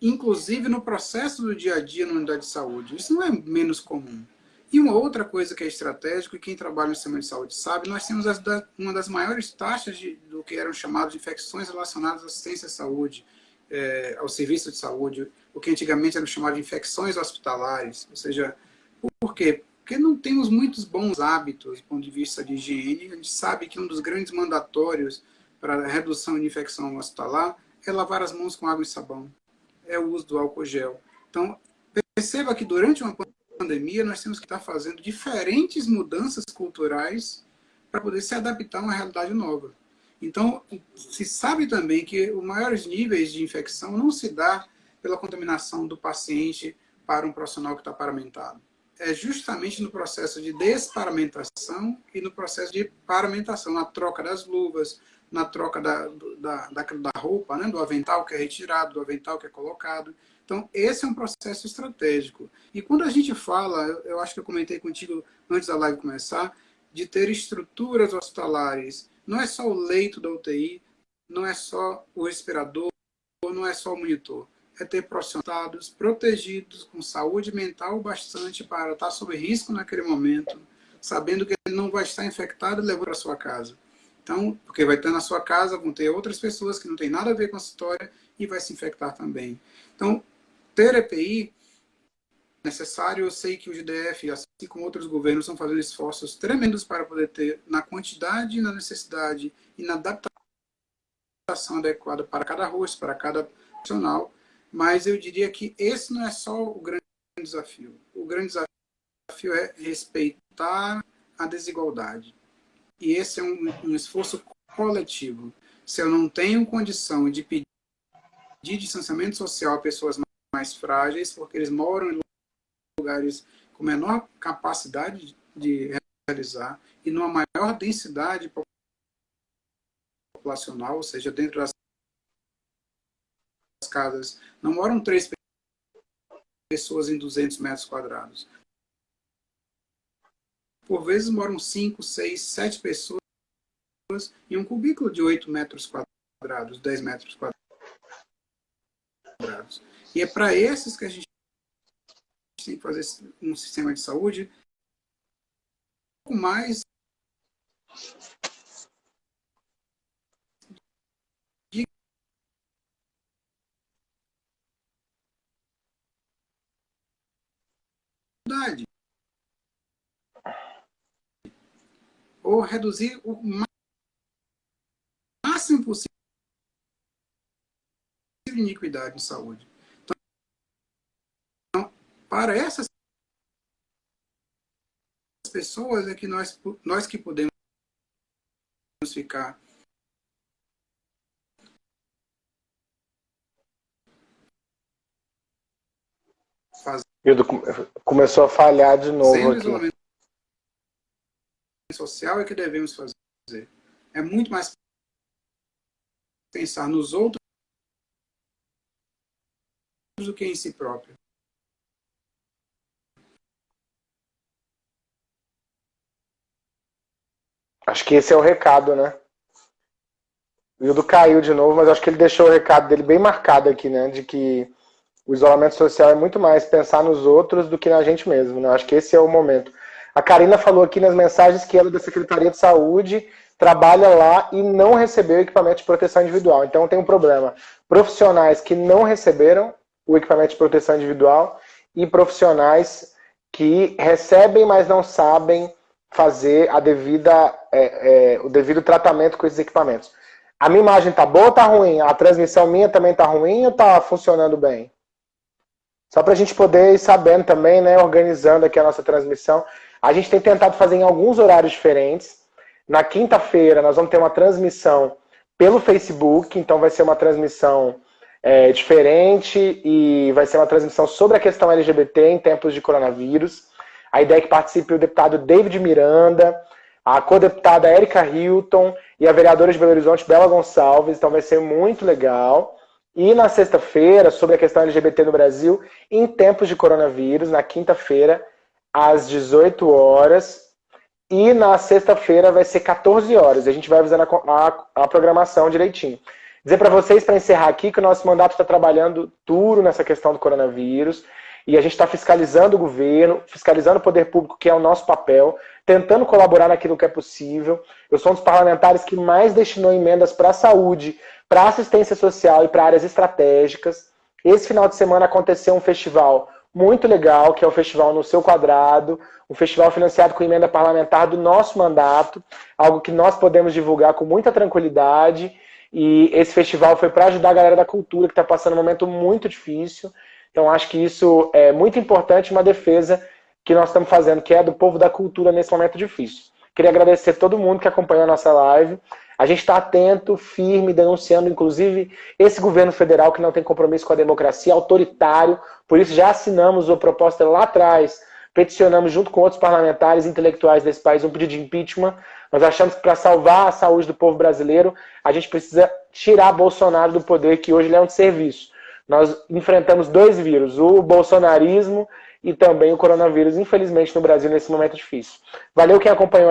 inclusive no processo do dia a dia na unidade de saúde. Isso não é menos comum. E uma outra coisa que é estratégico, e quem trabalha no sistema de saúde sabe, nós temos da, uma das maiores taxas de, do que eram chamadas de infecções relacionadas à assistência à saúde, é, ao serviço de saúde, o que antigamente era chamado de infecções hospitalares. Ou seja, por quê? Porque não temos muitos bons hábitos do ponto de vista de higiene. A gente sabe que um dos grandes mandatórios para a redução de infecção hospitalar é lavar as mãos com água e sabão é o uso do álcool gel. Então, perceba que durante uma pandemia nós temos que estar fazendo diferentes mudanças culturais para poder se adaptar a uma realidade nova. Então, se sabe também que os maiores níveis de infecção não se dá pela contaminação do paciente para um profissional que está paramentado. É justamente no processo de desparamentação e no processo de paramentação, na troca das luvas, na troca da, da, da, da roupa, né? do avental que é retirado, do avental que é colocado. Então, esse é um processo estratégico. E quando a gente fala, eu acho que eu comentei contigo antes da live começar, de ter estruturas hospitalares. Não é só o leito da UTI, não é só o respirador, não é só o monitor. É ter profissionais protegidos, com saúde mental bastante para estar sob risco naquele momento, sabendo que ele não vai estar infectado e levou para sua casa. Então, porque vai estar na sua casa, vão ter outras pessoas que não têm nada a ver com a história e vai se infectar também. Então, ter EPI necessário, eu sei que o GDF, assim como outros governos, estão fazendo esforços tremendos para poder ter na quantidade, na necessidade e na adaptação adequada para cada rosto, para cada profissional, mas eu diria que esse não é só o grande desafio. O grande desafio é respeitar a desigualdade. E esse é um, um esforço coletivo. Se eu não tenho condição de pedir distanciamento social a pessoas mais frágeis, porque eles moram em lugares com menor capacidade de realizar e numa maior densidade populacional, ou seja, dentro das casas, não moram três pessoas em 200 metros quadrados. Por vezes moram 5, 6, 7 pessoas em um cubículo de 8 metros quadrados, 10 metros quadrados. E é para esses que a gente tem que fazer um sistema de saúde um pouco mais ou reduzir o máximo possível de iniquidade em saúde. Então, para essas pessoas é que nós, nós que podemos ficar fazendo. Começou a falhar de novo aqui social é que devemos fazer. É muito mais pensar nos outros do que em si próprio. Acho que esse é o recado, né? O Hildo caiu de novo, mas acho que ele deixou o recado dele bem marcado aqui, né? De que o isolamento social é muito mais pensar nos outros do que na gente mesmo, né? Acho que esse é o momento. A Karina falou aqui nas mensagens que ela é da Secretaria de Saúde trabalha lá e não recebeu equipamento de proteção individual. Então tem um problema. Profissionais que não receberam o equipamento de proteção individual e profissionais que recebem, mas não sabem fazer a devida, é, é, o devido tratamento com esses equipamentos. A minha imagem tá boa ou tá ruim? A transmissão minha também tá ruim ou tá funcionando bem? Só para a gente poder ir sabendo também, né, organizando aqui a nossa transmissão. A gente tem tentado fazer em alguns horários diferentes. Na quinta-feira nós vamos ter uma transmissão pelo Facebook, então vai ser uma transmissão é, diferente e vai ser uma transmissão sobre a questão LGBT em tempos de coronavírus. A ideia é que participe o deputado David Miranda, a co-deputada Erika Hilton e a vereadora de Belo Horizonte, Bela Gonçalves, então vai ser muito legal. E na sexta-feira, sobre a questão LGBT no Brasil, em tempos de coronavírus, na quinta-feira, às 18 horas. E na sexta-feira vai ser 14 horas. A gente vai avisando a, a, a programação direitinho. Dizer para vocês, para encerrar aqui, que o nosso mandato está trabalhando duro nessa questão do coronavírus. E a gente está fiscalizando o governo, fiscalizando o poder público, que é o nosso papel, tentando colaborar naquilo que é possível. Eu sou um dos parlamentares que mais destinou emendas para a saúde, para assistência social e para áreas estratégicas. Esse final de semana aconteceu um festival muito legal, que é o Festival No Seu Quadrado, um festival financiado com emenda parlamentar do nosso mandato, algo que nós podemos divulgar com muita tranquilidade. E esse festival foi para ajudar a galera da cultura, que está passando um momento muito difícil. Então, acho que isso é muito importante, uma defesa que nós estamos fazendo, que é do povo da cultura nesse momento difícil. Queria agradecer a todo mundo que acompanhou a nossa live. A gente está atento, firme, denunciando, inclusive, esse governo federal que não tem compromisso com a democracia, autoritário. Por isso, já assinamos a proposta lá atrás, peticionamos junto com outros parlamentares intelectuais desse país um pedido de impeachment. Nós achamos que para salvar a saúde do povo brasileiro, a gente precisa tirar Bolsonaro do poder, que hoje ele é um serviço. Nós enfrentamos dois vírus, o bolsonarismo e também o coronavírus, infelizmente, no Brasil, nesse momento difícil. Valeu quem acompanhou